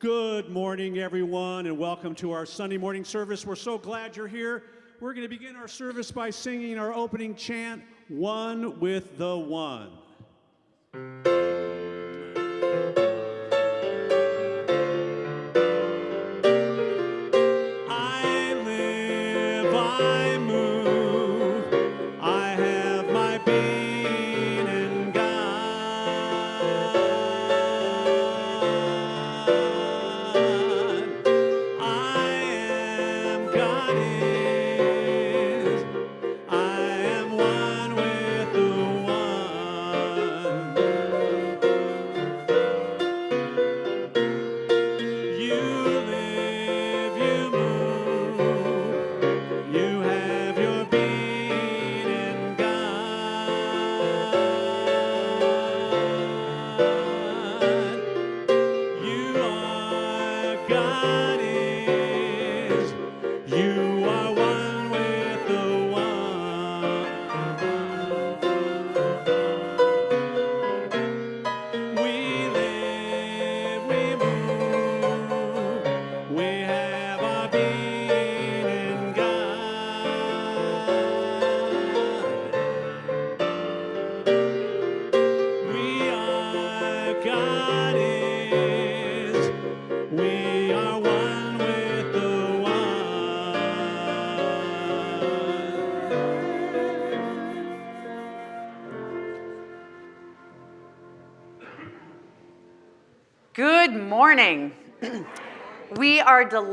Good morning, everyone, and welcome to our Sunday morning service. We're so glad you're here. We're going to begin our service by singing our opening chant, One with the One.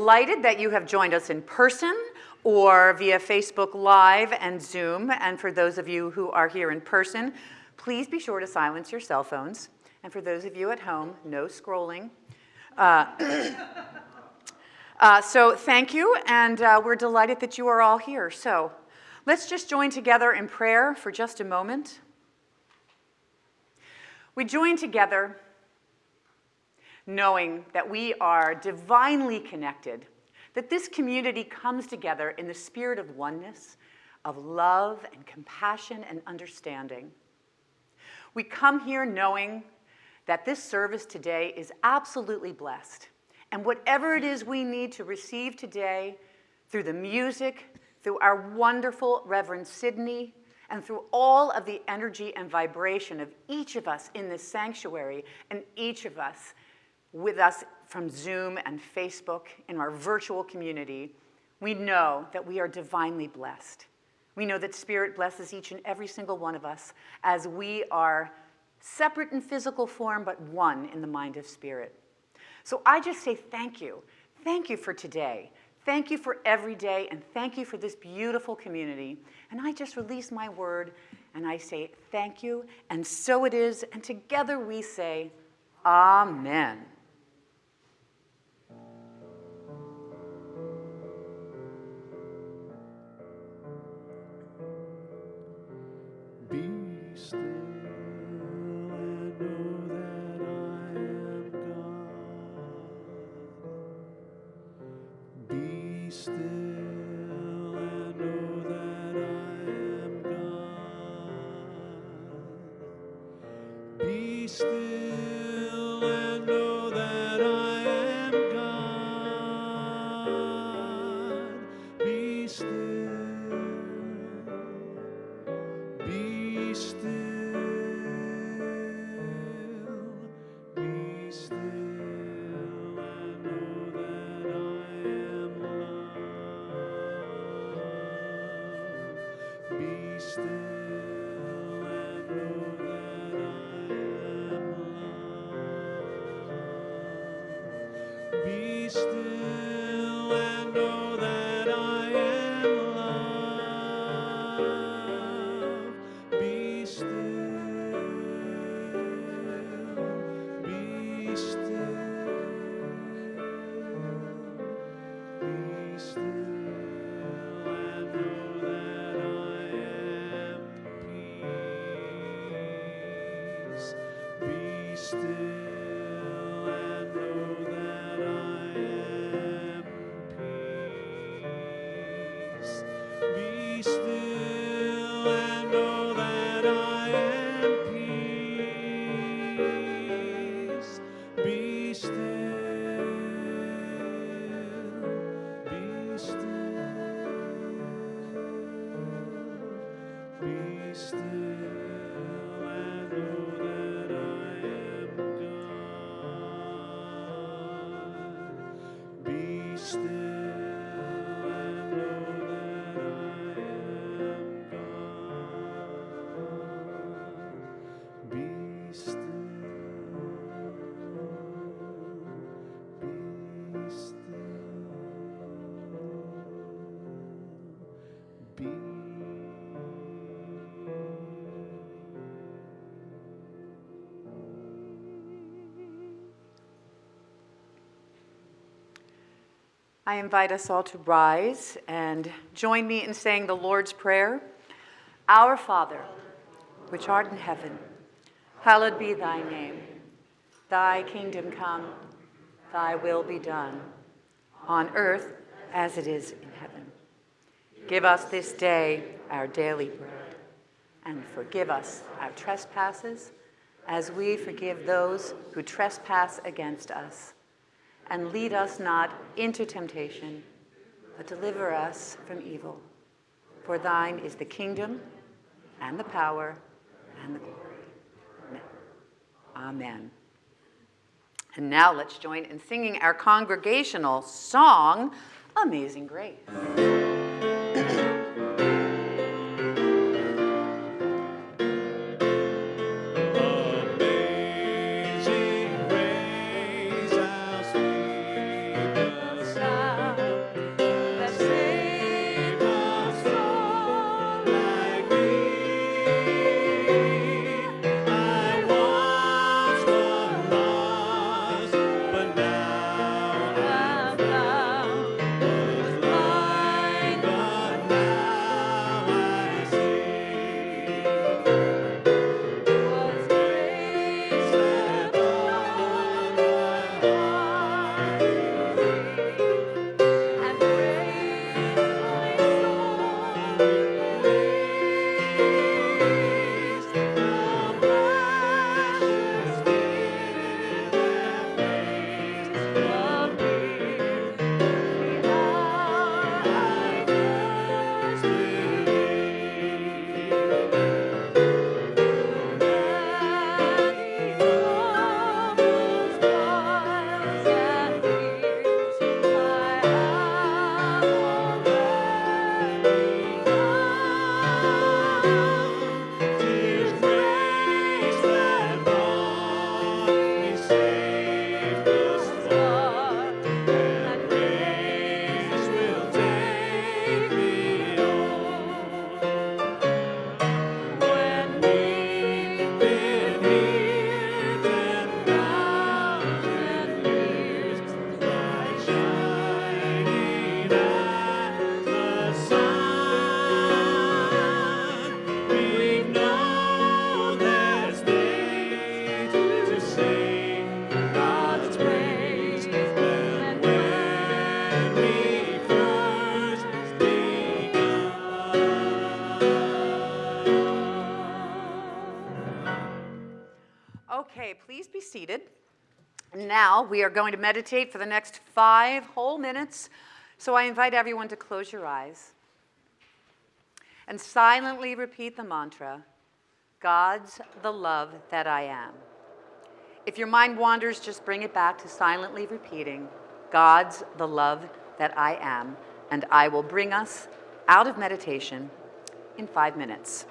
Delighted that you have joined us in person or via Facebook Live and Zoom. And for those of you who are here in person, please be sure to silence your cell phones. And for those of you at home, no scrolling. Uh, uh, so thank you, and uh, we're delighted that you are all here. So let's just join together in prayer for just a moment. We join together knowing that we are divinely connected, that this community comes together in the spirit of oneness, of love and compassion and understanding. We come here knowing that this service today is absolutely blessed. And whatever it is we need to receive today through the music, through our wonderful Reverend Sidney, and through all of the energy and vibration of each of us in this sanctuary and each of us with us from Zoom and Facebook in our virtual community, we know that we are divinely blessed. We know that Spirit blesses each and every single one of us as we are separate in physical form, but one in the mind of Spirit. So I just say thank you. Thank you for today. Thank you for every day, and thank you for this beautiful community. And I just release my word, and I say thank you, and so it is, and together we say, Amen. I invite us all to rise and join me in saying the Lord's Prayer. Our Father, which art in heaven, hallowed be thy name. Thy kingdom come, thy will be done, on earth as it is in heaven. Give us this day our daily bread, and forgive us our trespasses as we forgive those who trespass against us. And lead us not into temptation, but deliver us from evil. For thine is the kingdom, and the power, and the glory. Amen. And now let's join in singing our congregational song, Amazing Grace. Now we are going to meditate for the next five whole minutes. So I invite everyone to close your eyes and silently repeat the mantra God's the love that I am. If your mind wanders, just bring it back to silently repeating God's the love that I am, and I will bring us out of meditation in five minutes.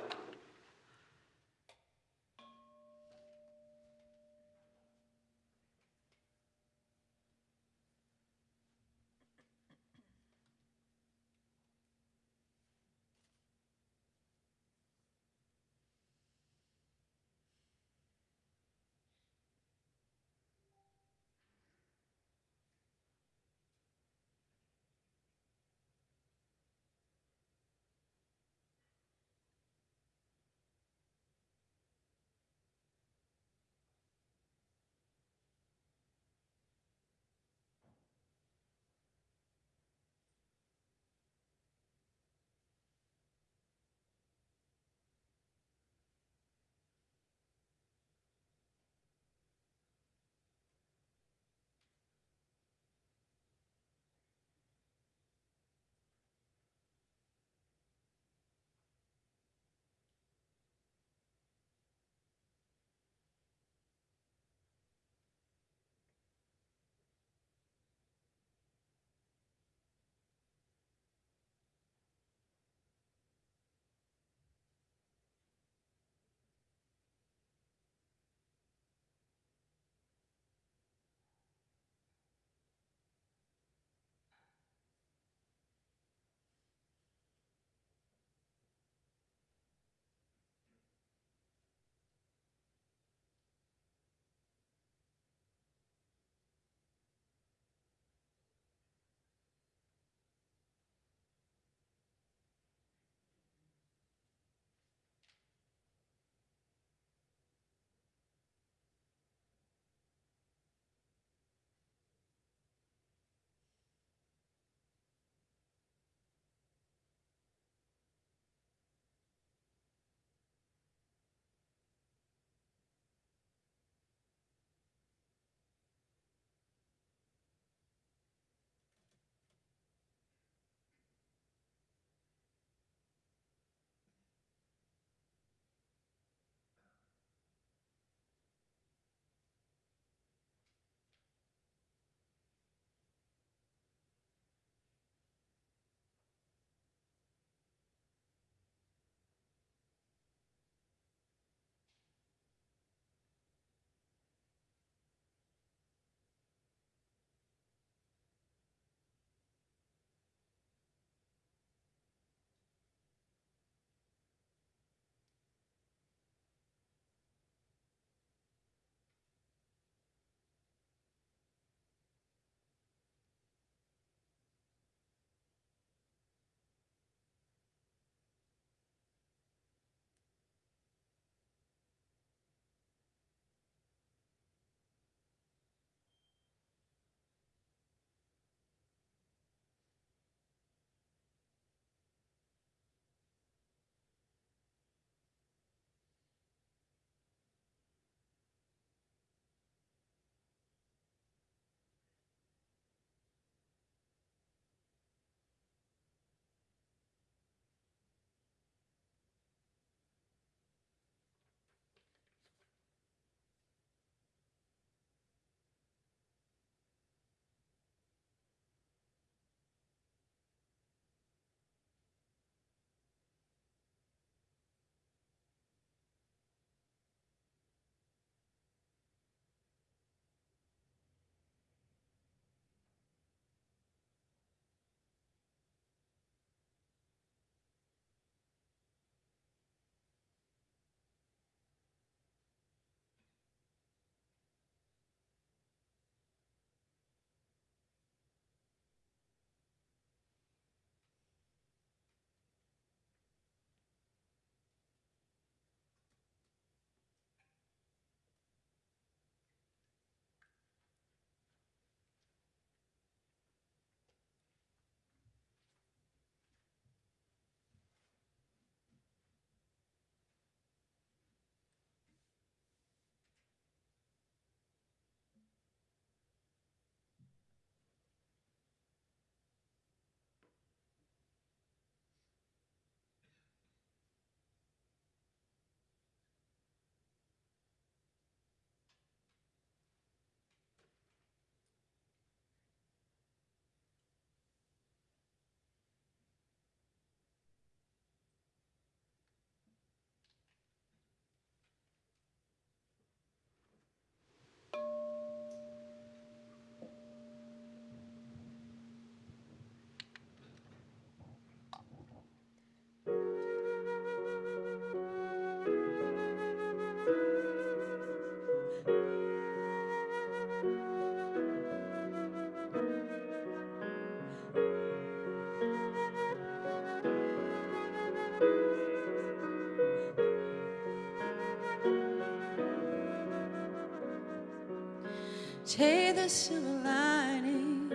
Take the silver lining,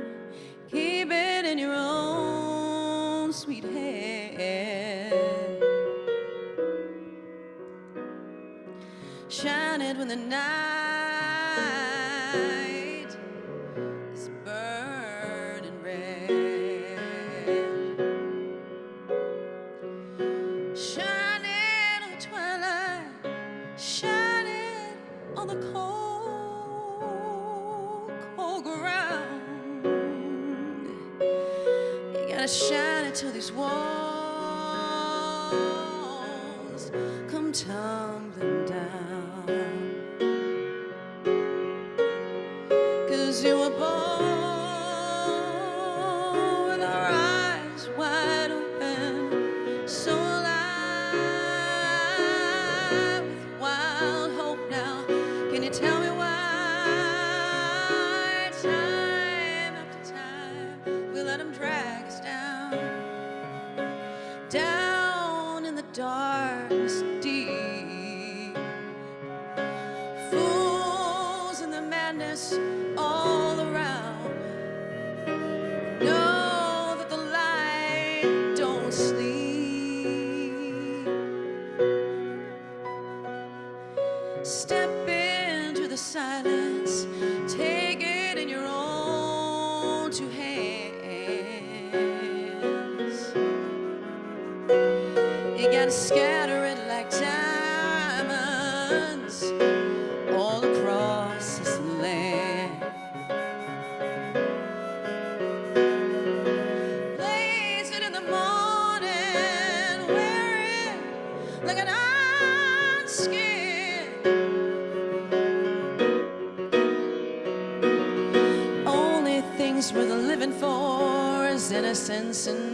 keep it in your own sweet hand. Shine it when the night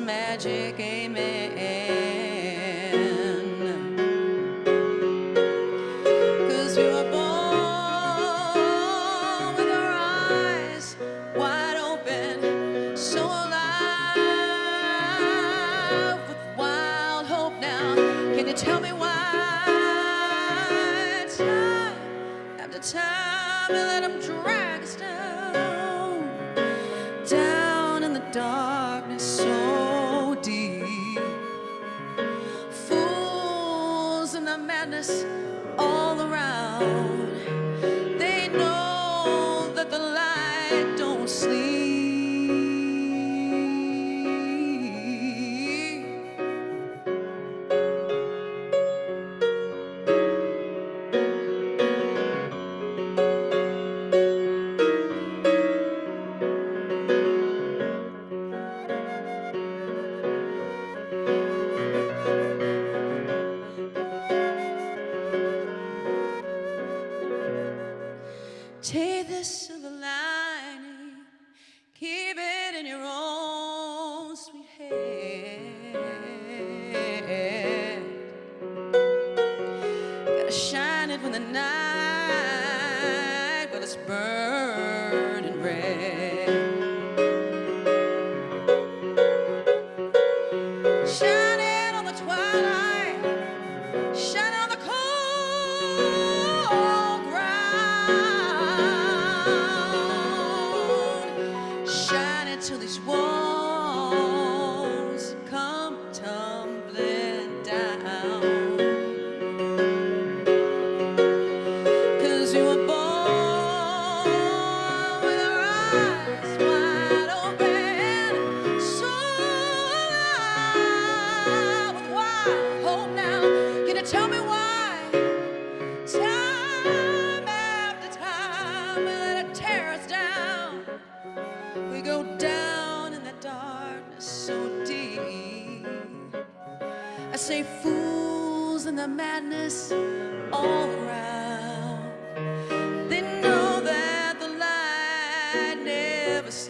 magic, amen.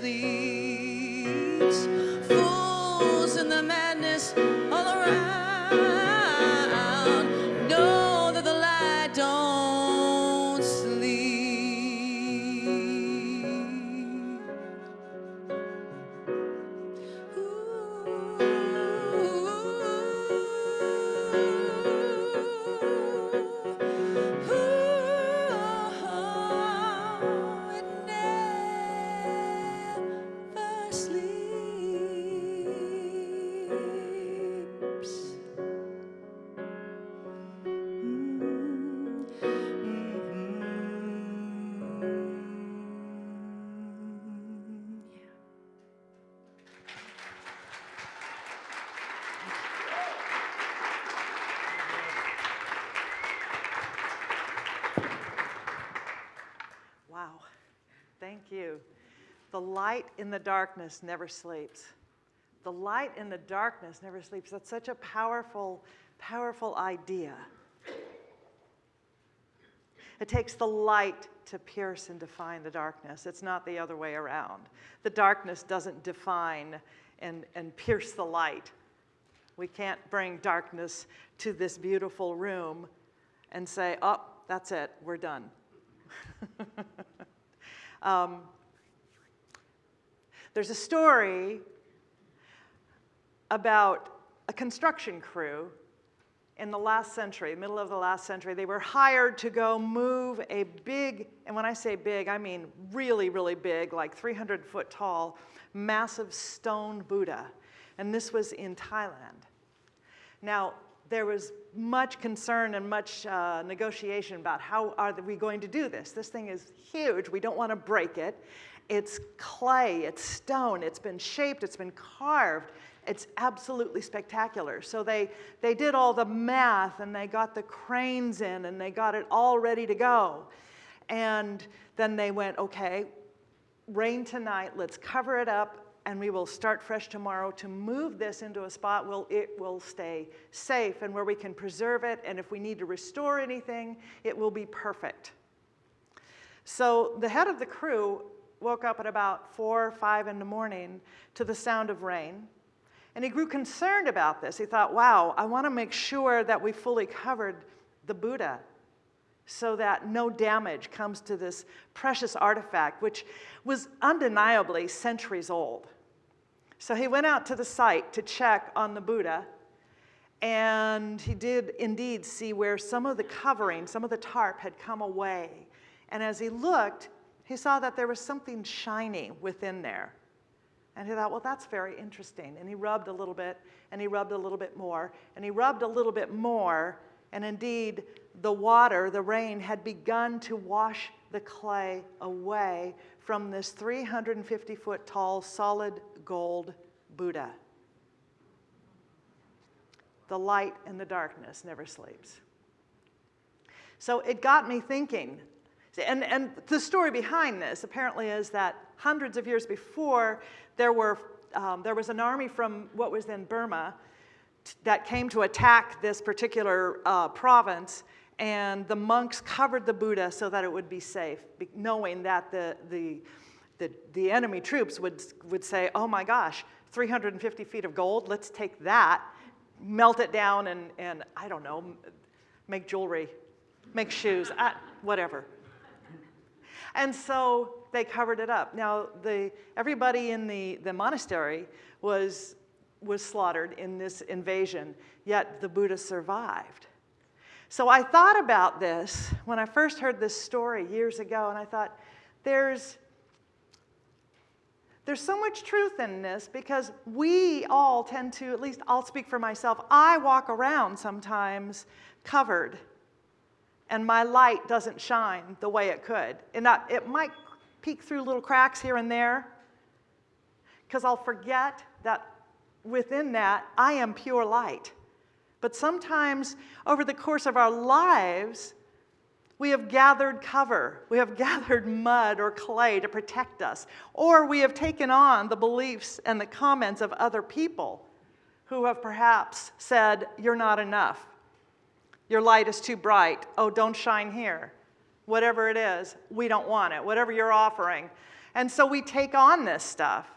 leads fools in the madness all around. In the darkness never sleeps. The light in the darkness never sleeps. That's such a powerful, powerful idea. It takes the light to pierce and define the darkness. It's not the other way around. The darkness doesn't define and, and pierce the light. We can't bring darkness to this beautiful room and say, oh, that's it, we're done. um, there's a story about a construction crew in the last century, middle of the last century, they were hired to go move a big, and when I say big, I mean really, really big, like 300 foot tall, massive stone Buddha. And this was in Thailand. Now, there was much concern and much uh, negotiation about how are we going to do this. This thing is huge. We don't want to break it. It's clay, it's stone, it's been shaped, it's been carved. It's absolutely spectacular. So they, they did all the math and they got the cranes in and they got it all ready to go. And then they went, okay, rain tonight, let's cover it up and we will start fresh tomorrow to move this into a spot where it will stay safe and where we can preserve it. And if we need to restore anything, it will be perfect. So the head of the crew woke up at about four or five in the morning to the sound of rain. And he grew concerned about this. He thought, wow, I want to make sure that we fully covered the Buddha so that no damage comes to this precious artifact, which was undeniably centuries old. So he went out to the site to check on the Buddha, and he did indeed see where some of the covering, some of the tarp had come away. And as he looked, he saw that there was something shiny within there. And he thought, well, that's very interesting. And he rubbed a little bit, and he rubbed a little bit more, and he rubbed a little bit more, and indeed, the water, the rain, had begun to wash the clay away from this 350 foot tall solid gold Buddha. The light and the darkness never sleeps. So it got me thinking. And, and the story behind this apparently is that hundreds of years before, there, were, um, there was an army from what was then Burma that came to attack this particular uh, province, and the monks covered the Buddha so that it would be safe, knowing that the, the, the, the enemy troops would, would say, oh my gosh, 350 feet of gold, let's take that, melt it down, and, and I don't know, make jewelry, make shoes, uh, whatever. And so they covered it up. Now, the, everybody in the, the monastery was, was slaughtered in this invasion, yet the Buddha survived. So I thought about this when I first heard this story years ago, and I thought, there's, there's so much truth in this because we all tend to, at least I'll speak for myself, I walk around sometimes covered and my light doesn't shine the way it could. And it might peek through little cracks here and there because I'll forget that within that I am pure light. But sometimes over the course of our lives, we have gathered cover. We have gathered mud or clay to protect us. Or we have taken on the beliefs and the comments of other people who have perhaps said, You're not enough. Your light is too bright. Oh, don't shine here. Whatever it is, we don't want it. Whatever you're offering. And so we take on this stuff.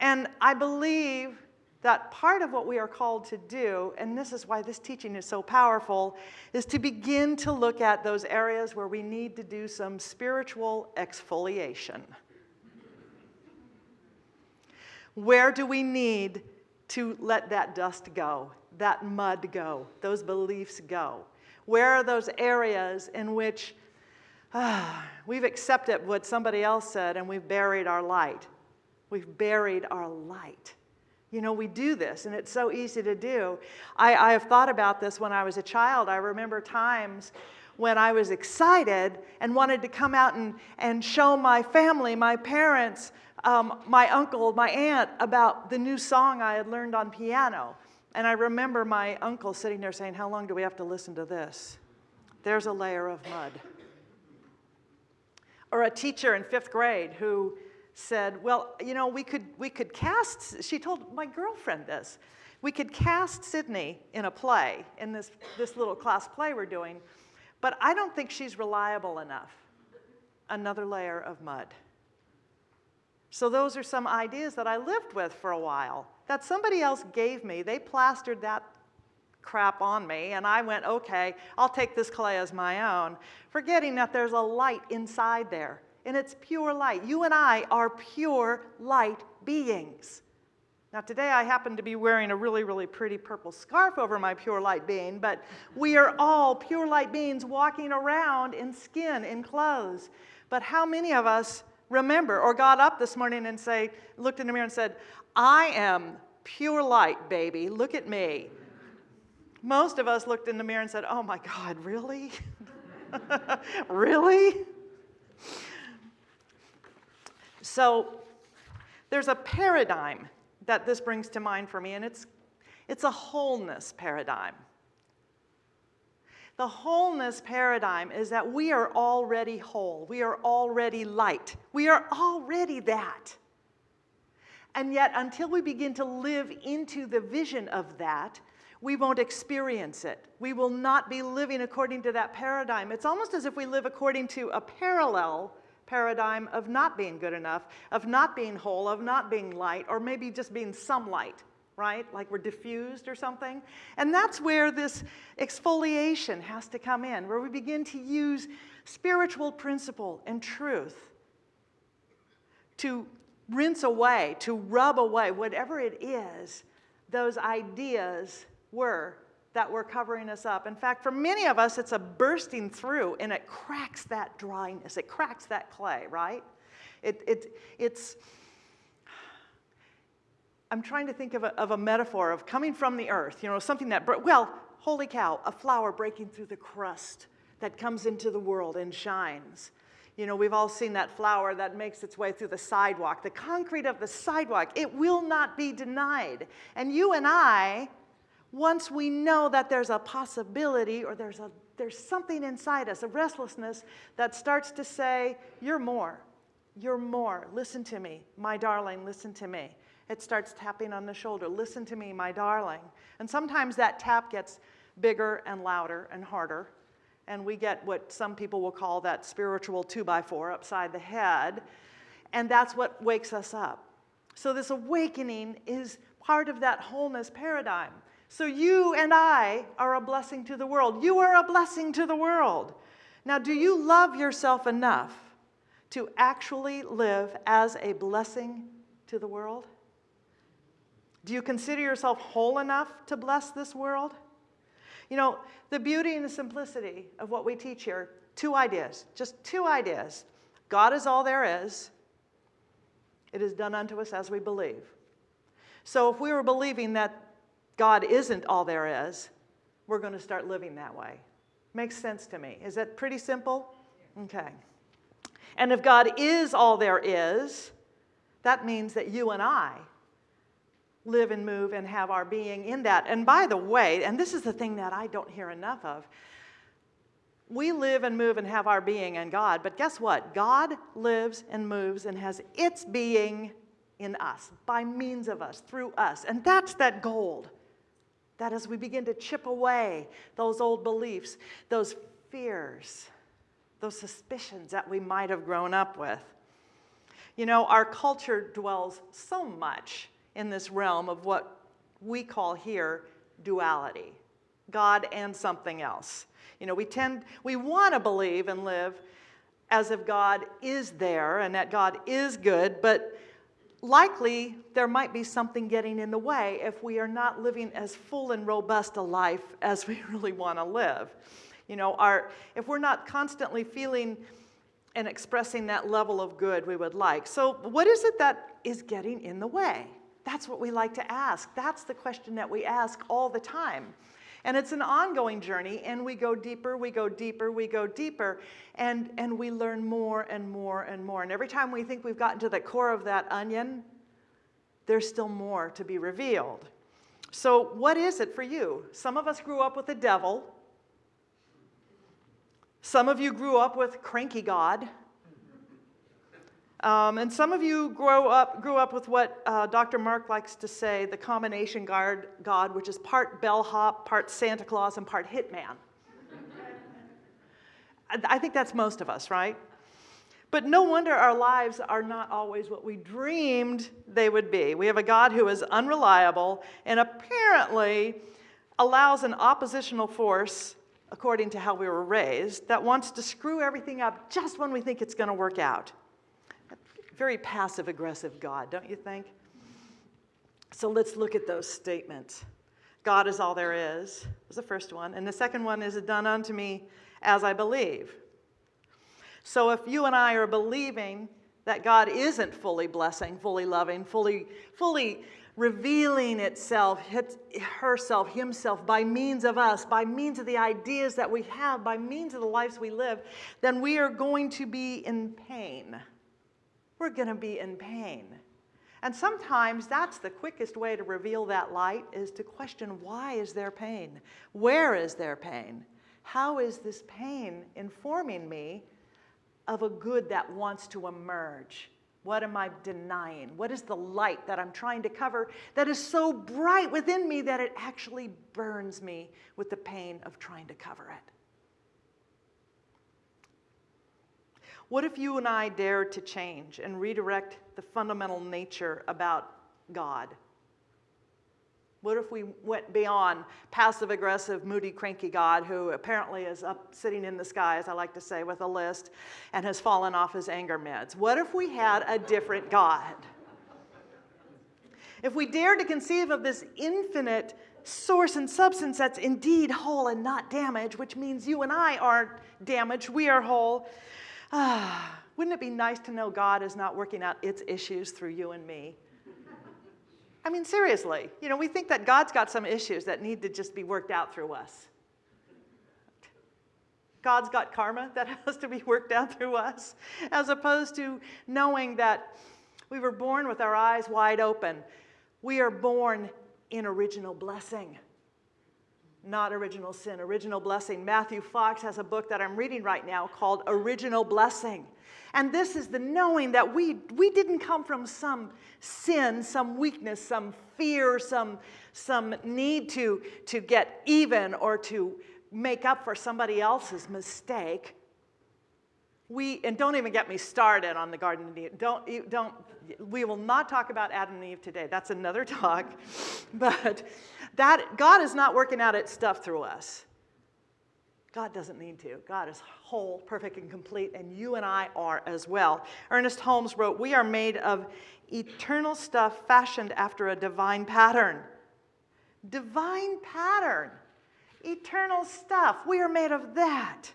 And I believe that part of what we are called to do, and this is why this teaching is so powerful, is to begin to look at those areas where we need to do some spiritual exfoliation. Where do we need to let that dust go, that mud go, those beliefs go? Where are those areas in which ah, we've accepted what somebody else said and we've buried our light? We've buried our light. You know, we do this, and it's so easy to do. I, I have thought about this when I was a child. I remember times when I was excited and wanted to come out and, and show my family, my parents, um, my uncle, my aunt about the new song I had learned on piano. And I remember my uncle sitting there saying, How long do we have to listen to this? There's a layer of mud. Or a teacher in fifth grade who said, well, you know, we could, we could cast, she told my girlfriend this, we could cast Sydney in a play, in this, this little class play we're doing, but I don't think she's reliable enough. Another layer of mud. So those are some ideas that I lived with for a while that somebody else gave me. They plastered that crap on me, and I went, okay, I'll take this clay as my own, forgetting that there's a light inside there, and it's pure light. You and I are pure light beings. Now, today I happen to be wearing a really, really pretty purple scarf over my pure light being, but we are all pure light beings walking around in skin, in clothes. But how many of us remember or got up this morning and say, looked in the mirror and said, I am pure light, baby. Look at me. Most of us looked in the mirror and said, Oh my God, really? really? So there's a paradigm that this brings to mind for me, and it's, it's a wholeness paradigm. The wholeness paradigm is that we are already whole. We are already light. We are already that. And yet, until we begin to live into the vision of that, we won't experience it. We will not be living according to that paradigm. It's almost as if we live according to a parallel paradigm of not being good enough, of not being whole, of not being light, or maybe just being some light, right? Like we're diffused or something. And that's where this exfoliation has to come in, where we begin to use spiritual principle and truth to rinse away, to rub away, whatever it is, those ideas were that were covering us up. In fact, for many of us, it's a bursting through and it cracks that dryness, it cracks that clay, right? It, it, it's, I'm trying to think of a, of a metaphor of coming from the earth, you know, something that, well, holy cow, a flower breaking through the crust that comes into the world and shines. You know, we've all seen that flower that makes its way through the sidewalk, the concrete of the sidewalk. It will not be denied. And you and I, once we know that there's a possibility or there's, a, there's something inside us, a restlessness that starts to say, You're more. You're more. Listen to me. My darling, listen to me. It starts tapping on the shoulder. Listen to me, my darling. And sometimes that tap gets bigger and louder and harder. And we get what some people will call that spiritual two by four upside the head. And that's what wakes us up. So, this awakening is part of that wholeness paradigm. So you and I are a blessing to the world. You are a blessing to the world. Now, do you love yourself enough to actually live as a blessing to the world? Do you consider yourself whole enough to bless this world? You know, the beauty and the simplicity of what we teach here two ideas, just two ideas. God is all there is, it is done unto us as we believe. So if we were believing that God isn't all there is, we're going to start living that way. Makes sense to me. Is that pretty simple? Okay. And if God is all there is, that means that you and I live and move and have our being in that. And by the way, and this is the thing that I don't hear enough of, we live and move and have our being in God, but guess what? God lives and moves and has its being in us, by means of us, through us. And that's that gold. That as we begin to chip away those old beliefs, those fears, those suspicions that we might have grown up with. You know, our culture dwells so much in this realm of what we call here duality God and something else. You know, we tend, we want to believe and live as if God is there and that God is good, but likely there might be something getting in the way if we are not living as full and robust a life as we really want to live. You know, our, if we're not constantly feeling and expressing that level of good we would like. So, what is it that is getting in the way? That's what we like to ask. That's the question that we ask all the time. And it's an ongoing journey, and we go deeper, we go deeper, we go deeper, and, and we learn more and more and more. And every time we think we've gotten to the core of that onion, there's still more to be revealed. So, what is it for you? Some of us grew up with the devil. Some of you grew up with cranky God. Um, and some of you grow up, grew up with what uh, Dr. Mark likes to say, the combination guard God, which is part bellhop, part Santa Claus, and part hitman. I- I think that's most of us, right? But no wonder our lives are not always what we dreamed they would be. We have a God who is unreliable and apparently allows an oppositional force, according to how we were raised, that wants to screw everything up just when we think it's going to work out. Very passive aggressive God, don't you think? So let's look at those statements. God is all there is, was the first one. And the second one is done unto me as I believe. So if you and I are believing that God isn't fully blessing, fully loving, fully, fully revealing itself, herself, himself by means of us, by means of the ideas that we have, by means of the lives we live, then we are going to be in pain. We're going to be in pain. And sometimes that's the quickest way to reveal that light is to question why is there pain? Where is there pain? How is this pain informing me of a good that wants to emerge? What am I denying? What is the light that I'm trying to cover that is so bright within me that it actually burns me with the pain of trying to cover it? What if you and I dared to change and redirect the fundamental nature about God? What if we went beyond passive aggressive, moody, cranky God who apparently is up sitting in the sky, as I like to say, with a list and has fallen off his anger meds? What if we had a different God? If we dared to conceive of this infinite source and substance that's indeed whole and not damaged, which means you and I aren't damaged, we are whole. Ah, wouldn't it be nice to know God is not working out its issues through you and me? I mean, seriously, you know, we think that God's got some issues that need to just be worked out through us. God's got karma that has to be worked out through us, as opposed to knowing that we were born with our eyes wide open. We are born in original blessing, not original sin, original blessing. Matthew Fox has a book that I'm reading right now called Original Blessing. And this is the knowing that we, we didn't come from some sin, some weakness, some fear, some, some need to, to get even or to make up for somebody else's mistake. We, and don't even get me started on the Garden of Eden. Don't, don't, we will not talk about Adam and Eve today. That's another talk. But that, God is not working out its stuff through us. God doesn't need to. God is whole, perfect, and complete, and you and I are as well. Ernest Holmes wrote, We are made of eternal stuff fashioned after a divine pattern. Divine pattern. Eternal stuff. We are made of that.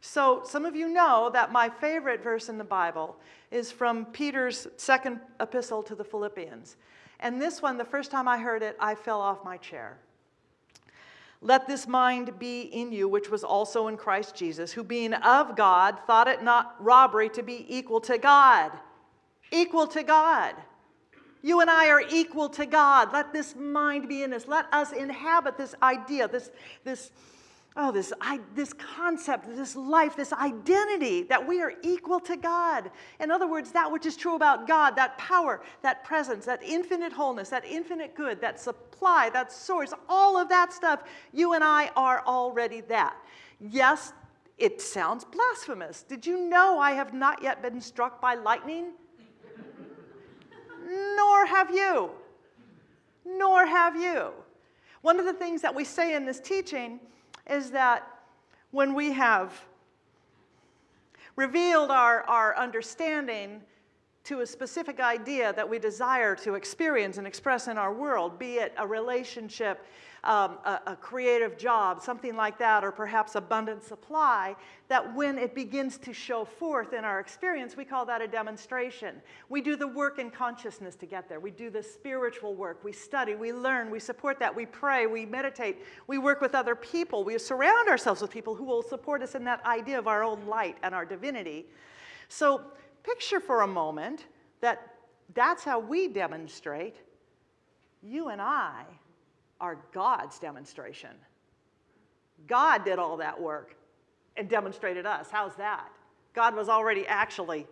So, some of you know that my favorite verse in the Bible is from Peter's second epistle to the Philippians. And this one, the first time I heard it, I fell off my chair. Let this mind be in you, which was also in Christ Jesus, who being of God, thought it not robbery to be equal to God. Equal to God. You and I are equal to God. Let this mind be in us. Let us inhabit this idea, this, this oh, this, I, this concept, this life, this identity that we are equal to God. In other words, that which is true about God, that power, that presence, that infinite wholeness, that infinite good, that supply, that source, all of that stuff, you and I are already that. Yes, it sounds blasphemous. Did you know I have not yet been struck by lightning? Nor have you. Nor have you. One of the things that we say in this teaching is that when we have revealed our, our understanding to a specific idea that we desire to experience and express in our world, be it a relationship, um, a, a, creative job, something like that, or perhaps abundant supply, that when it begins to show forth in our experience, we call that a demonstration. We do the work in consciousness to get there. We do the spiritual work. We study, we learn, we support that, we pray, we meditate, we work with other people, we surround ourselves with people who will support us in that idea of our own light and our divinity. So picture for a moment that that's how we demonstrate. You and I are God's demonstration. God did all that work and demonstrated us. How's that? God was already actually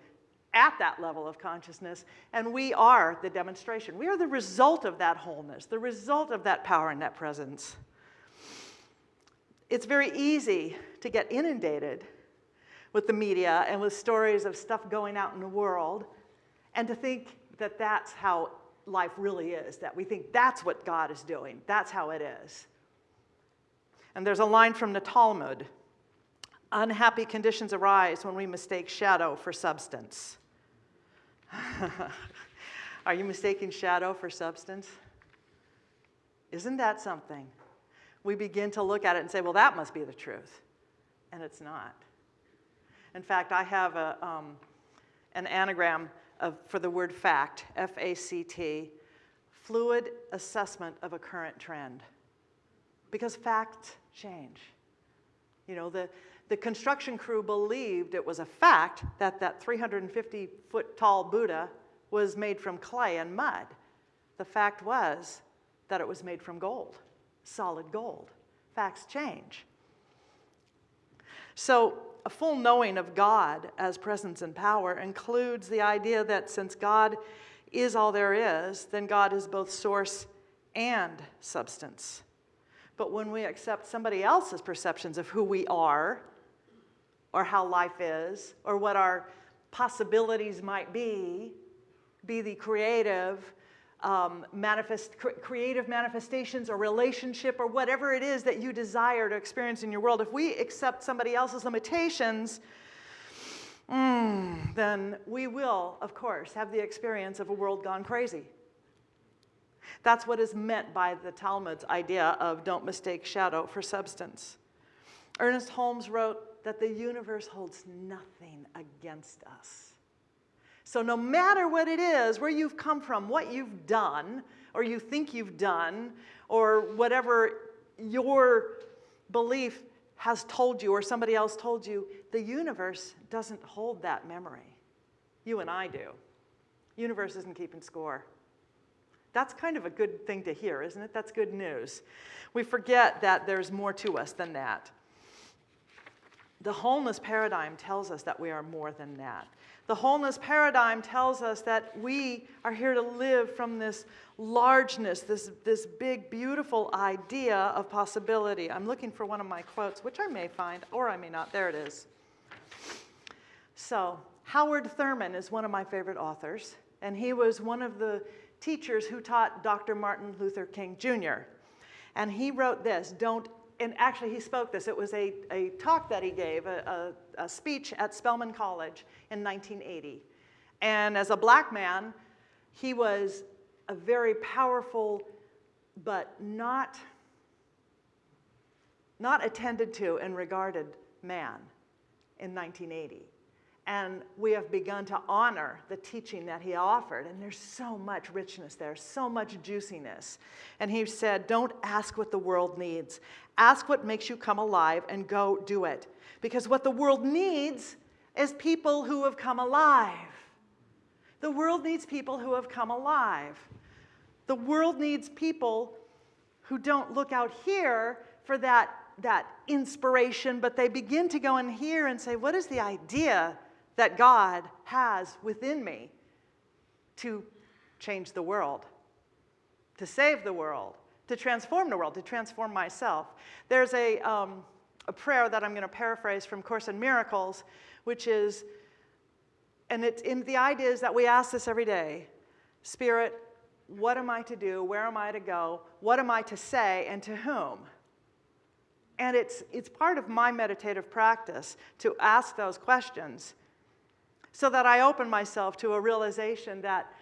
at that level of consciousness, and we are the demonstration. We are the result of that wholeness, the result of that power and that presence. It's very easy to get inundated with the media and with stories of stuff going out in the world and to think that that's how life really is, that we think that's what God is doing, that's how it is. And there's a line from the Talmud unhappy conditions arise when we mistake shadow for substance. Are you mistaking shadow for substance? Isn't that something? We begin to look at it and say, well, that must be the truth. And it's not. In fact, I have a, um, an anagram of, for the word fact, F A C T, fluid assessment of a current trend. Because facts change. You know, the, the construction crew believed it was a fact that that 350 foot tall Buddha was made from clay and mud. The fact was that it was made from gold, solid gold. Facts change. So, a full knowing of God as presence and power includes the idea that since God is all there is, then God is both source and substance. But when we accept somebody else's perceptions of who we are, or how life is, or what our possibilities might be, be the creative, um, manifest, cr- creative manifestations or relationship or whatever it is that you desire to experience in your world, if we accept somebody else's limitations, mm, then we will, of course, have the experience of a world gone crazy. That's what is meant by the Talmud's idea of don't mistake shadow for substance. Ernest Holmes wrote that the universe holds nothing against us. So, no matter what it is, where you've come from, what you've done, or you think you've done, or whatever your belief has told you or somebody else told you, the universe doesn't hold that memory. You and I do. Universe isn't keeping score. That's kind of a good thing to hear, isn't it? That's good news. We forget that there's more to us than that. The wholeness paradigm tells us that we are more than that. The wholeness paradigm tells us that we are here to live from this largeness, this, this big, beautiful idea of possibility. I'm looking for one of my quotes, which I may find, or I may not. There it is. So, Howard Thurman is one of my favorite authors, and he was one of the teachers who taught Dr. Martin Luther King Jr. And he wrote this Don't, and actually he spoke this. It was a, a talk that he gave, a, a, a speech at Spelman College in 1980. And as a black man, he was a very powerful, but not, not attended to and regarded man in 1980. And we have begun to honor the teaching that he offered. And there's so much richness there, so much juiciness. And he said, Don't ask what the world needs. Ask what makes you come alive and go do it. Because what the world needs is people who have come alive. The world needs people who have come alive. The world needs people who don't look out here for that, that inspiration, but they begin to go in here and say, What is the idea that God has within me to change the world, to save the world, to transform the world, to transform myself. There's a, um, a prayer that I'm going to paraphrase from Course in Miracles, which is, and it's in the idea is that we ask this every day Spirit, what am I to do? Where am I to go? What am I to say? And to whom? And it's, it's part of my meditative practice to ask those questions so that I open myself to a realization that,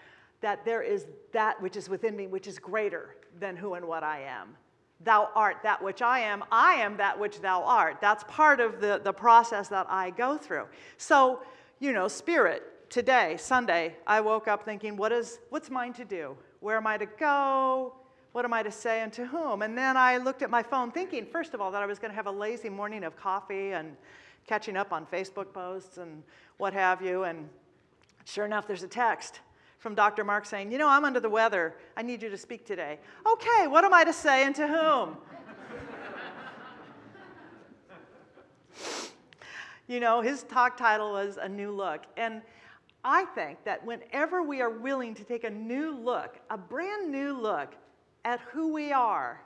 that there is that which is within me, which is greater than who and what I am. Thou art that which I am, I am that which thou art. That's part of the, the process that I go through. So, you know, spirit, today, Sunday, I woke up thinking, what is, what's mine to do? Where am I to go? What am I to say and to whom? And then I looked at my phone thinking, first of all, that I was going to have a lazy morning of coffee and catching up on Facebook posts and what have you. And sure enough, there's a text from Dr. Mark saying, You know, I'm under the weather. I need you to speak today. Okay, what am I to say and to whom? you know, his talk title was A New Look. And I think that whenever we are willing to take a new look, a brand new look at who we are,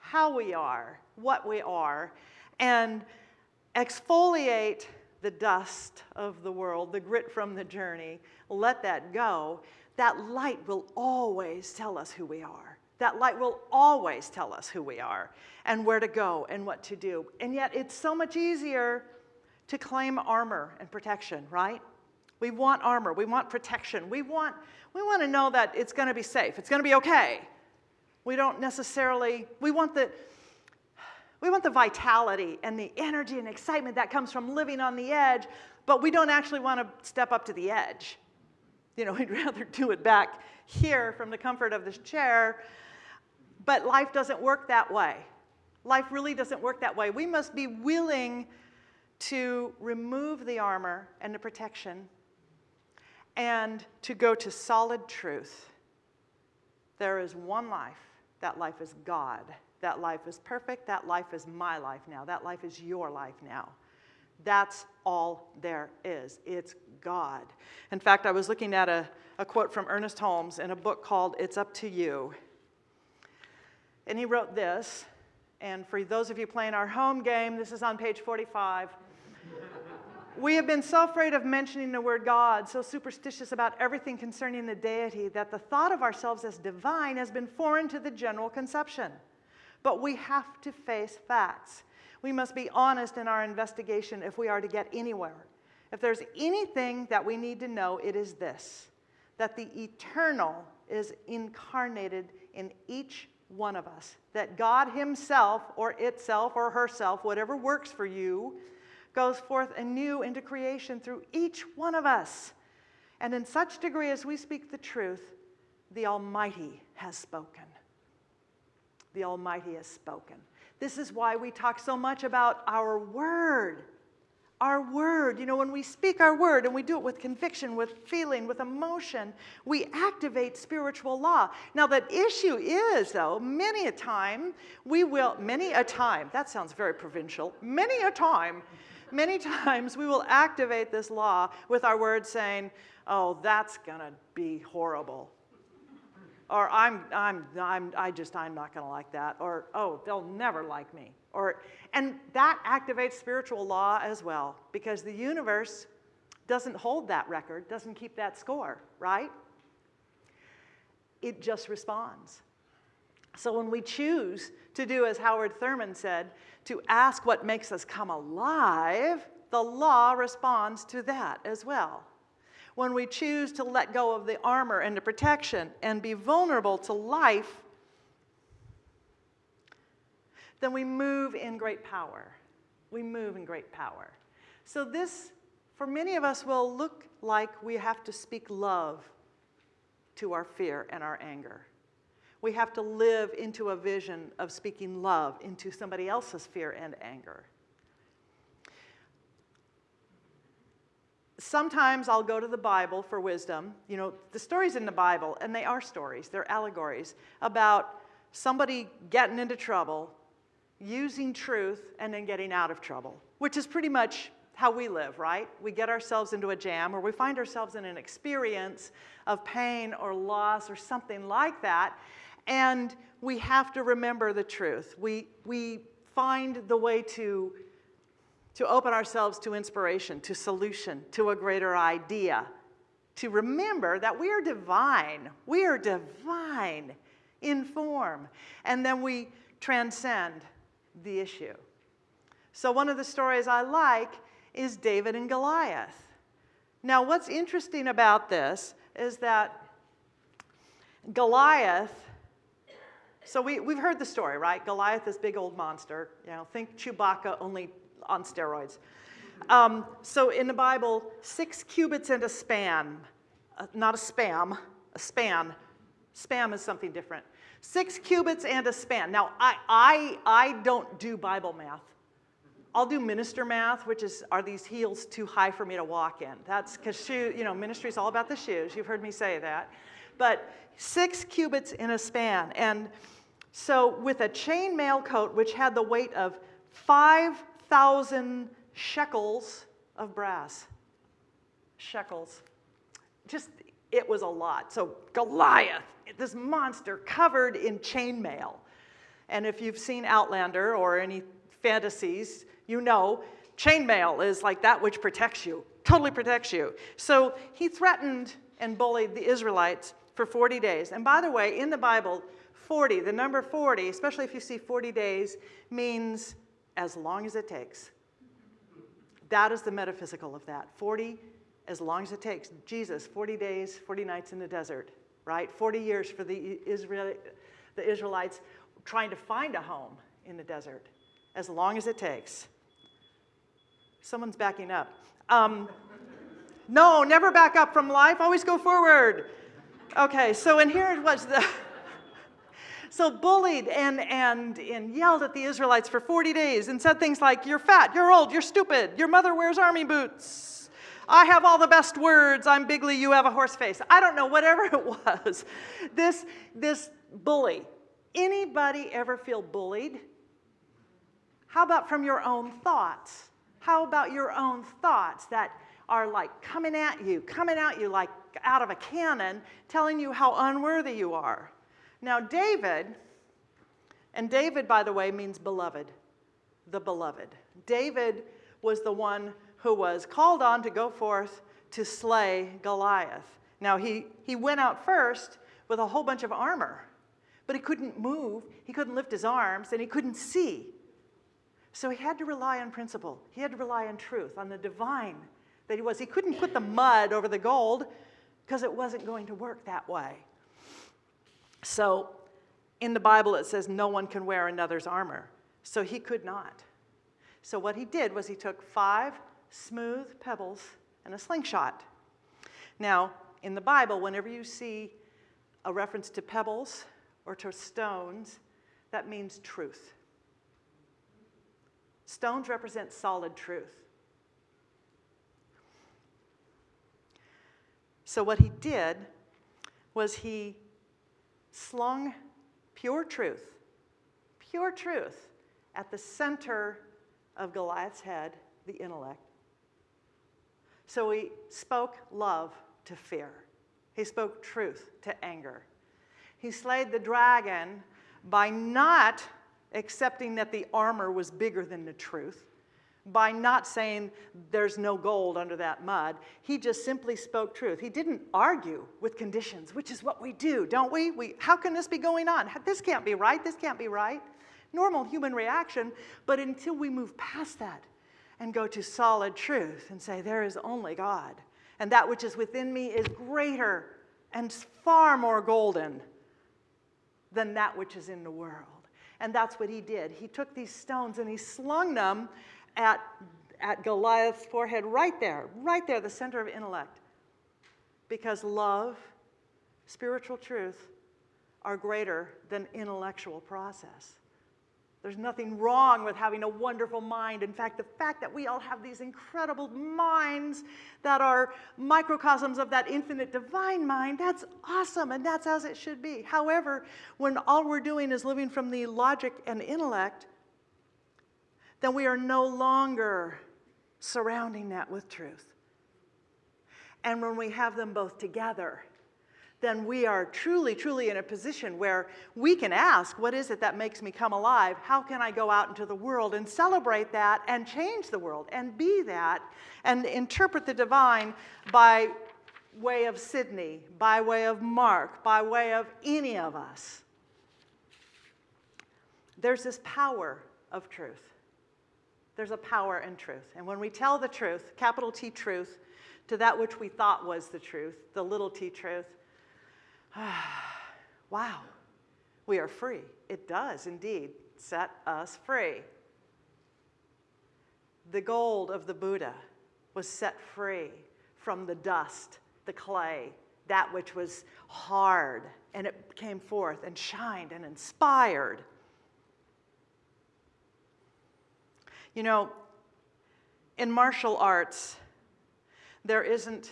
how we are, what we are, and exfoliate the dust of the world, the grit from the journey, let that go, that light will always tell us who we are. That light will always tell us who we are and where to go and what to do. And yet it's so much easier to claim armor and protection, right? We want armor, we want protection, we want, we want to know that it's going to be safe, it's going to be okay. We don't necessarily, we want the, we want the vitality and the energy and excitement that comes from living on the edge, but we don't actually want to step up to the edge. You know, we'd rather do it back here from the comfort of this chair, but life doesn't work that way. Life really doesn't work that way. We must be willing to remove the armor and the protection and to go to solid truth. There is one life. That life is God. That life is perfect. That life is my life now. That life is your life now. That's all there is. It's God. In fact, I was looking at a, a quote from Ernest Holmes in a book called It's Up to You. And he wrote this, and for those of you playing our home game, this is on page 45. We have been so afraid of mentioning the word God, so superstitious about everything concerning the deity, that the thought of ourselves as divine has been foreign to the general conception. But we have to face facts. We must be honest in our investigation if we are to get anywhere. If there's anything that we need to know, it is this that the eternal is incarnated in each one of us, that God Himself or itself or herself, whatever works for you, goes forth anew into creation through each one of us. And in such degree as we speak the truth, the Almighty has spoken. The Almighty has spoken. This is why we talk so much about our word. Our word, you know, when we speak our word and we do it with conviction, with feeling, with emotion, we activate spiritual law. Now, the issue is, though, many a time we will, many a time, that sounds very provincial, many a time, many times we will activate this law with our words saying, oh, that's to be horrible. Or I'm, I'm, I'm, I just, I'm not to like that. Or, oh, they'll never like me. Or, and that activates spiritual law as well because the universe doesn't hold that record, doesn't keep that score, right? It just responds. So when we choose to do as Howard Thurman said, to ask what makes us come alive, the law responds to that as well. When we choose to let go of the armor and the protection and be vulnerable to life, then we move in great power. We move in great power. So this, for many of us, will look like we have to speak love to our fear and our anger. We have to live into a vision of speaking love into somebody else's fear and anger. Sometimes I'll go to the Bible for wisdom. You know, the stories in the Bible, and they are stories, they're allegories about somebody getting into trouble, using truth, and then getting out of trouble, which is pretty much how we live, right? We get ourselves into a jam or we find ourselves in an experience of pain or loss or something like that, and we have to remember the truth. We, we find the way to, to open ourselves to inspiration, to solution, to a greater idea, to remember that we are divine. We are divine in form. And then we transcend the issue. So one of the stories I like is David and Goliath. Now, what's interesting about this is that Goliath, so we, we've heard the story, right? Goliath, this big old monster. You know, think Chewbacca only on steroids. Um, so in the Bible, six cubits and a span, uh, not a spam, a span. Spam is something different. Six cubits and a span. Now, I, I, I don't do Bible math. I'll do minister math, which is, are these heels too high for me to walk in? That's because you know, ministry is all about the shoes. You've heard me say that. But six cubits in a span. And so with a chain mail coat, which had the weight of 5,000 shekels of brass. Shekels. just, it was a lot. So Goliath, this monster covered in chainmail. And if you've seen Outlander or any fantasies, you know chainmail is like that which protects you, totally protects you. So he threatened and bullied the Israelites for 40 days. And by the way, in the Bible, 40, the number 40, especially if you see 40 days, means as long as it takes. That is the metaphysical of that. 40, as long as it takes. Jesus, 40 days, 40 nights in the desert, right? 40 years for the, Israel, the Israelites trying to find a home in the desert, as long as it takes. Someone's backing up. Um, no, never back up from life, always go forward. Okay, so and here was the. So bullied and, and, and yelled at the Israelites for 40 days and said things like, you're fat, you're old, you're stupid, your mother wears army boots. I have all the best words, I'm bigly, you have a horse face. I don't know, whatever it was. This, this bully. Anybody ever feel bullied? How about from your own thoughts? How about your own thoughts that are like coming at you, coming at you like out of a cannon, telling you how unworthy you are? Now, David, and David, by the way, means beloved, the beloved. David was the one who was called on to go forth to slay Goliath. Now, he, he went out first with a whole bunch of armor, but he couldn't move, he couldn't lift his arms, and he couldn't see. So he had to rely on principle. He had to rely on truth, on the divine that he was. He couldn't put the mud over the gold because it wasn't going to work that way. So in the Bible, it says no one can wear another's armor. So he could not. So what he did was he took five smooth pebbles and a slingshot. Now, in the Bible, whenever you see a reference to pebbles or to stones, that means truth. Stones represent solid truth. So what he did was he slung pure truth, pure truth, at the center of Goliath's head, the intellect. So he spoke love to fear. He spoke truth to anger. He slayed the dragon by not accepting that the armor was bigger than the truth by not saying there's no gold under that mud. He just simply spoke truth. He didn't argue with conditions, which is what we do, don't we? we how can this be going on? This can't be right. This can't be right. Normal human reaction. But until we move past that and go to solid truth and say, there is only God, and that which is within me is greater and far more golden than that which is in the world. And that's what he did. He took these stones and he slung them at, at Goliath's forehead, right there, right there, the center of intellect. Because love, spiritual truth, are greater than intellectual process. There's nothing wrong with having a wonderful mind. In fact, the fact that we all have these incredible minds that are microcosms of that infinite divine mind, that's awesome, and that's as it should be. However, when all we're doing is living from the logic and intellect, then we are no longer surrounding that with truth. And when we have them both together, then we are truly, truly in a position where we can ask, what is it that makes me come alive? How can I go out into the world and celebrate that and change the world and be that and interpret the divine by way of Sydney, by way of Mark, by way of any of us? There's this power of truth there's a power in truth. And when we tell the truth, capital T truth, to that which we thought was the truth, the little t truth, wow, we are free. It does indeed set us free. The gold of the Buddha was set free from the dust, the clay, that which was hard, and it came forth and shined and inspired. You know, in martial arts, there isn't,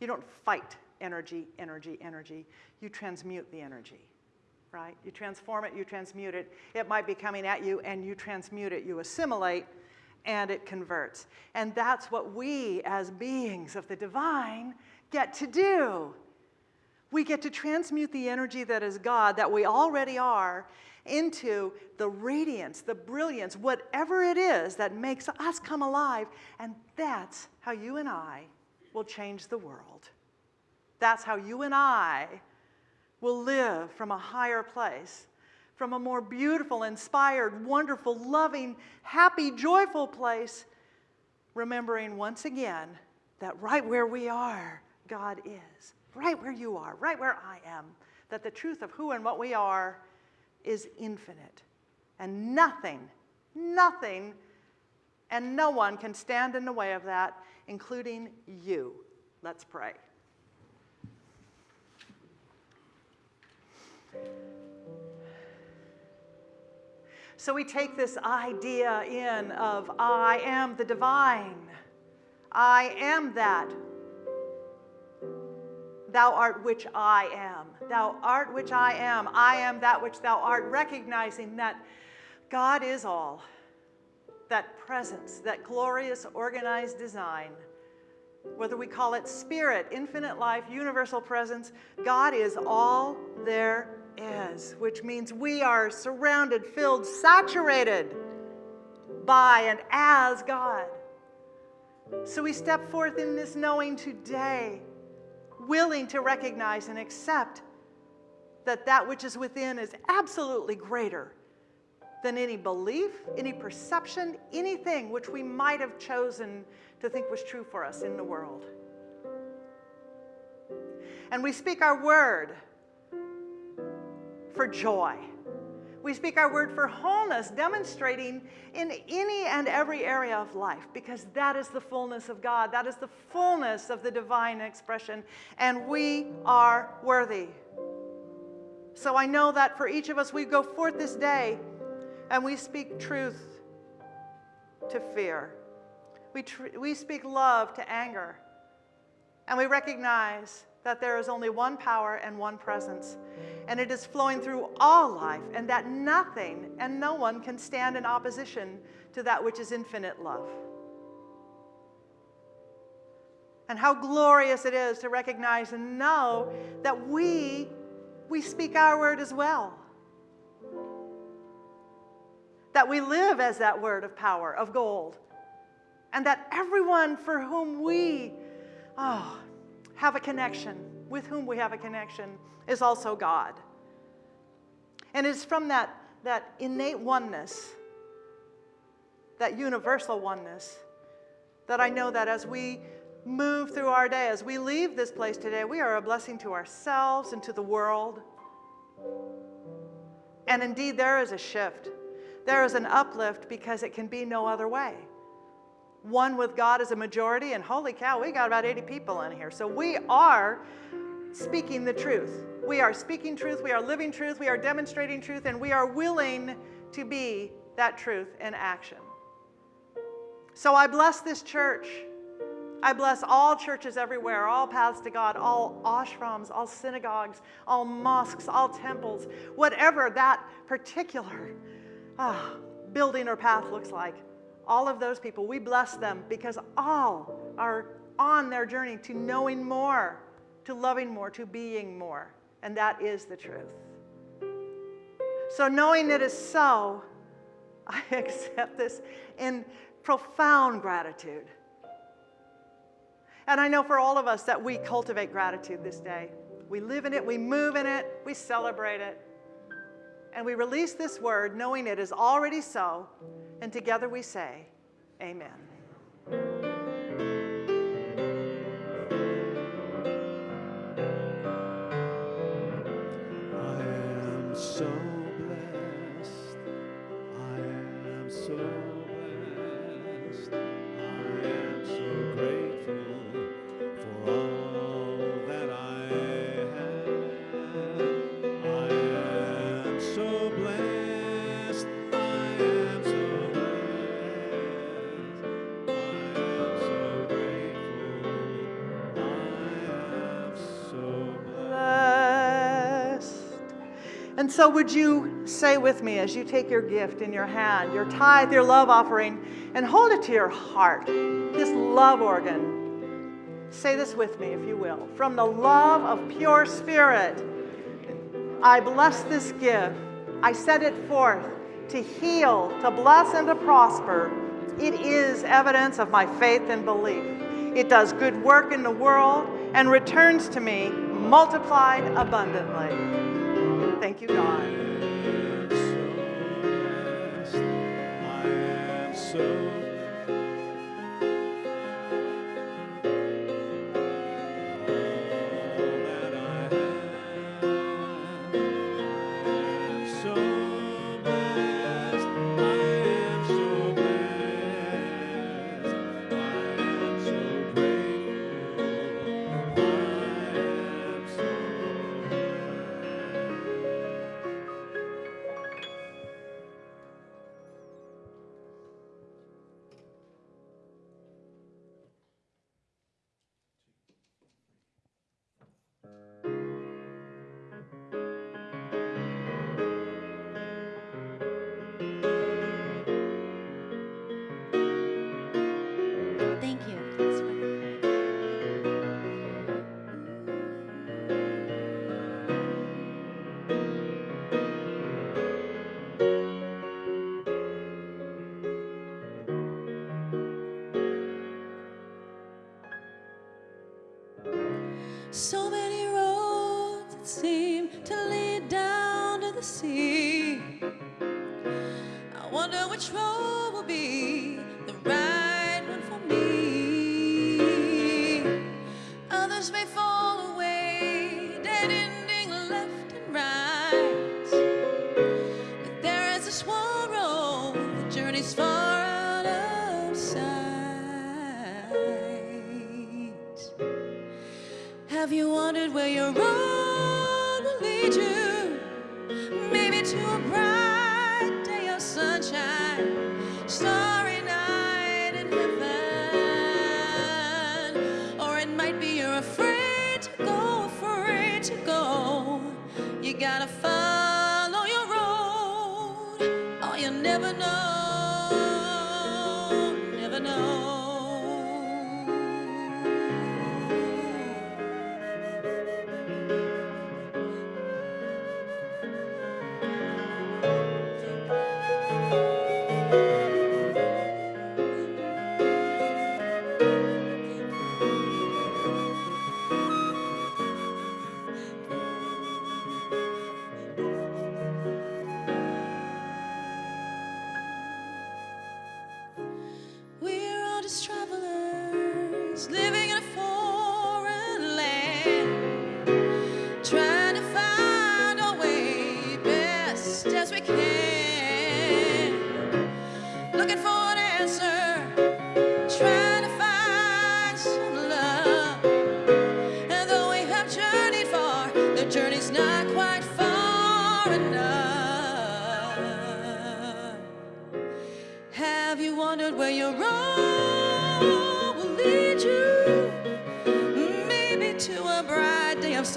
you don't fight energy, energy, energy. You transmute the energy, right? You transform it, you transmute it. It might be coming at you and you transmute it, you assimilate, and it converts. And that's what we as beings of the divine get to do. We get to transmute the energy that is God, that we already are, into the radiance, the brilliance, whatever it is that makes us come alive. And that's how you and I will change the world. That's how you and I will live from a higher place, from a more beautiful, inspired, wonderful, loving, happy, joyful place, remembering once again that right where we are, God is. Right where you are, right where I am. That the truth of who and what we are is infinite. And nothing, nothing, and no one can stand in the way of that, including you. Let's pray. So we take this idea in of I am the divine. I am that. Thou art which I am. Thou art which I am. I am that which thou art, recognizing that God is all. That presence, that glorious organized design, whether we call it spirit, infinite life, universal presence, God is all there is, which means we are surrounded, filled, saturated by and as God. So we step forth in this knowing today, willing to recognize and accept that that which is within is absolutely greater than any belief, any perception, anything which we might have chosen to think was true for us in the world. And we speak our word for joy. We speak our word for wholeness, demonstrating in any and every area of life, because that is the fullness of God. That is the fullness of the divine expression, and we are worthy. So I know that for each of us, we go forth this day and we speak truth to fear. We, we speak love to anger. And we recognize that there is only one power and one presence, and it is flowing through all life, and that nothing and no one can stand in opposition to that which is infinite love. And how glorious it is to recognize and know that we we speak our word as well. That we live as that word of power, of gold. And that everyone for whom we oh, have a connection, with whom we have a connection, is also God. And it's from that, that innate oneness, that universal oneness, that I know that as we move through our day, as we leave this place today, we are a blessing to ourselves and to the world. And indeed, there is a shift. There is an uplift because it can be no other way. One with God is a majority, and holy cow, we got about 80 people in here. So we are speaking the truth. We are speaking truth, we are living truth, we are demonstrating truth, and we are willing to be that truth in action. So I bless this church. I bless all churches everywhere, all paths to God, all ashrams, all synagogues, all mosques, all temples, whatever that particular ah, building or path looks like. All of those people, we bless them because all are on their journey to knowing more, to loving more, to being more. And that is the truth. So, knowing it is so, I accept this in profound gratitude. And I know for all of us that we cultivate gratitude this day. We live in it, we move in it, we celebrate it. And we release this word knowing it is already so. And together we say, Amen. so, would you say with me as you take your gift in your hand, your tithe, your love offering, and hold it to your heart, this love organ? Say this with me, if you will. From the love of pure spirit, I bless this gift. I set it forth to heal, to bless, and to prosper. It is evidence of my faith and belief. It does good work in the world and returns to me multiplied abundantly. Thank you, God. wonder which road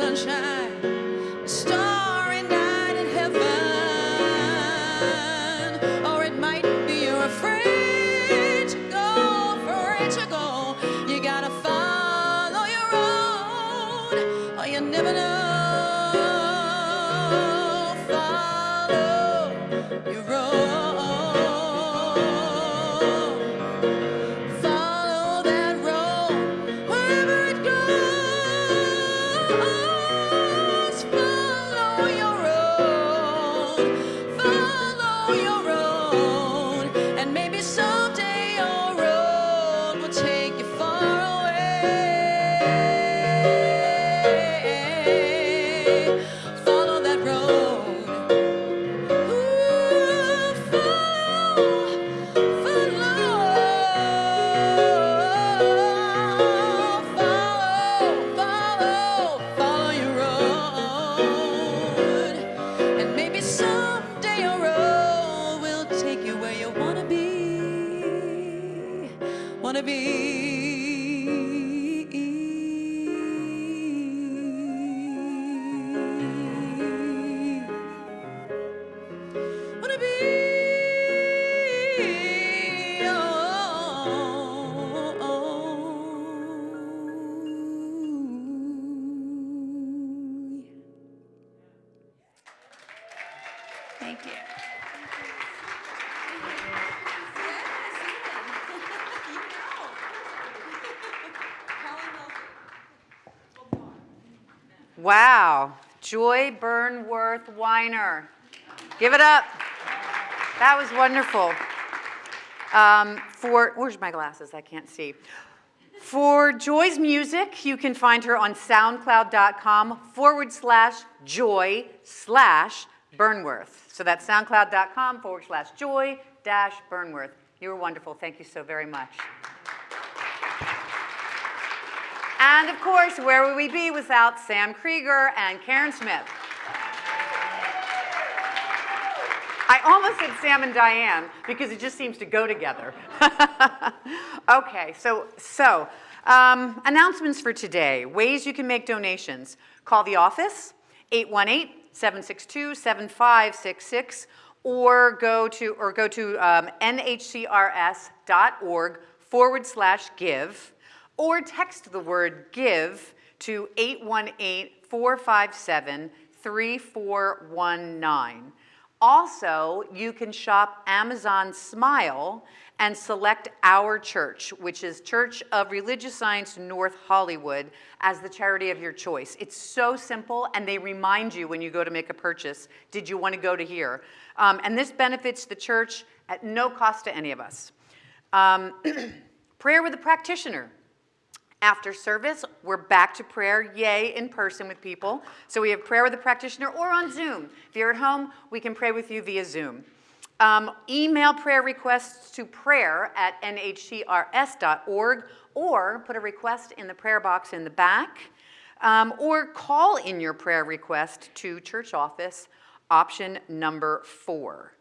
sunshine. Give it up. That was wonderful. Um, for, where's my glasses? I can't see. For Joy's music, you can find her on soundcloud.com forward slash joy slash Burnworth. So that's soundcloud.com forward slash joy dash Burnworth. You were wonderful. Thank you so very much. And of course, where would we be without Sam Krieger and Karen Smith? I almost said Sam and Diane because it just seems to go together. okay, so, so um, announcements for today, ways you can make donations. Call the office, 818-762-7566, or go to, or go to um, nhcrs.org forward slash give, or text the word give to 818-457-3419. Also, you can shop Amazon Smile and select Our Church, which is Church of Religious Science North Hollywood, as the charity of your choice. It's so simple, and they remind you when you go to make a purchase, did you want to go to here? Um, and this benefits the church at no cost to any of us. Um, prayer with a practitioner. After service, we're back to prayer, yay, in person with people. So we have prayer with a practitioner or on Zoom. If you're at home, we can pray with you via Zoom. Um, email prayer requests to prayer at nhcrs.org or put a request in the prayer box in the back um, or call in your prayer request to church office, option number four.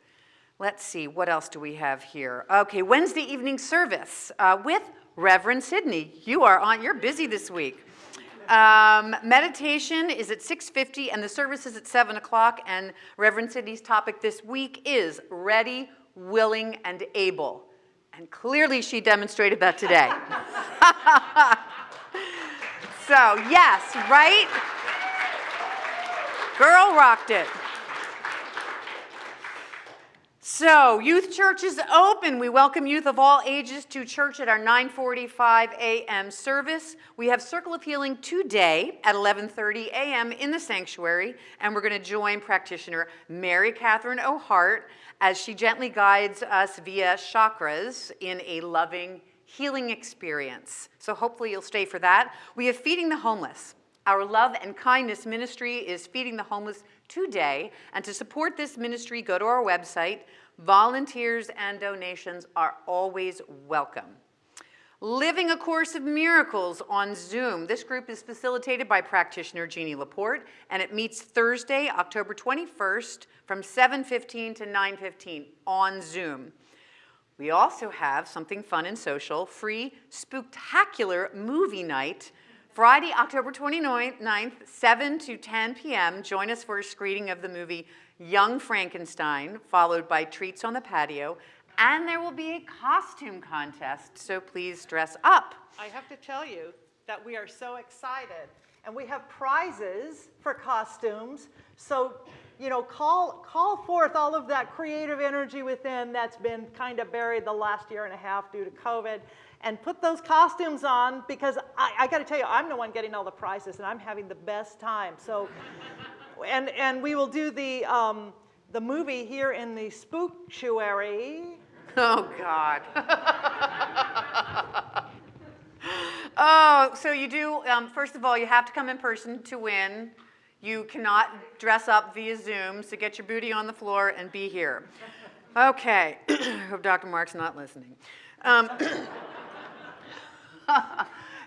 Let's see, what else do we have here? Okay, Wednesday evening service uh, with Reverend Sydney. You are on, you're busy this week. Um, meditation is at 6.50 and the service is at 7 o'clock and Reverend Sydney's topic this week is ready, willing, and able. And clearly she demonstrated that today. so yes, right? Girl rocked it. So, youth church is open. We welcome youth of all ages to church at our 9:45 a.m. service. We have Circle of Healing today at 11:30 a.m. in the sanctuary, and we're going to join practitioner Mary Catherine O'Hart as she gently guides us via chakras in a loving healing experience. So hopefully you'll stay for that. We have Feeding the Homeless. Our love and kindness ministry is feeding the homeless today. And to support this ministry, go to our website. Volunteers and donations are always welcome. Living A Course of Miracles on Zoom. This group is facilitated by practitioner Jeannie Laporte, and it meets Thursday, October 21st from 7.15 to 9.15 on Zoom. We also have something fun and social, free spooktacular movie night Friday, October 29th, 7 to 10 p.m., join us for a screening of the movie Young Frankenstein, followed by treats on the patio, and there will be a costume contest, so please dress up. I have to tell you that we are so excited and we have prizes for costumes. So, you know, call, call forth all of that creative energy within that's been kind of buried the last year and a half due to COVID and put those costumes on because I, I got to tell you, I'm the one getting all the prizes and I'm having the best time. So, and, and we will do the, um, the movie here in the spooktuary. Oh, God. oh, so you do, um, first of all, you have to come in person to win. You cannot dress up via Zoom, so get your booty on the floor and be here. Okay, hope Dr. Mark's not listening. Um,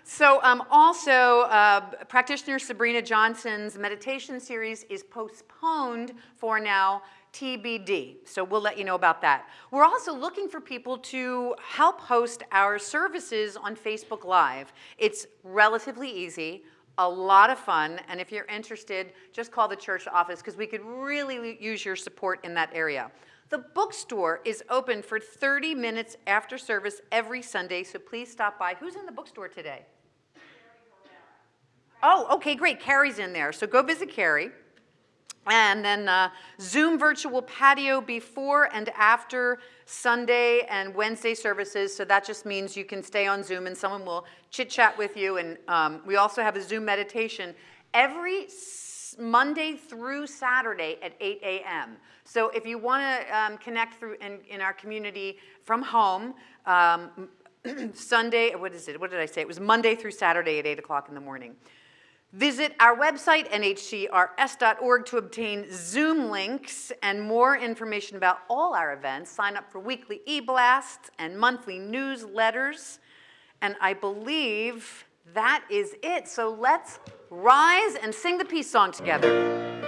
so um, also, uh, practitioner Sabrina Johnson's meditation series is postponed for now TBD. So we'll let you know about that. We're also looking for people to help host our services on Facebook Live. It's relatively easy, a lot of fun, and if you're interested, just call the church office because we could really use your support in that area. The bookstore is open for 30 minutes after service every Sunday, so please stop by. Who's in the bookstore today? Oh, okay, great. Carrie's in there. So go visit Carrie. And then uh, Zoom virtual patio before and after Sunday and Wednesday services. So that just means you can stay on Zoom and someone will chit chat with you. And um, we also have a Zoom meditation every Monday through Saturday at 8 a.m. So if you want to um, connect through in, in our community from home, um, Sunday, what is it? What did I say? It was Monday through Saturday at 8 o'clock in the morning. Visit our website, nhcrs.org, to obtain Zoom links and more information about all our events. Sign up for weekly e-blasts and monthly newsletters. And I believe that is it. So let's rise and sing the peace song together.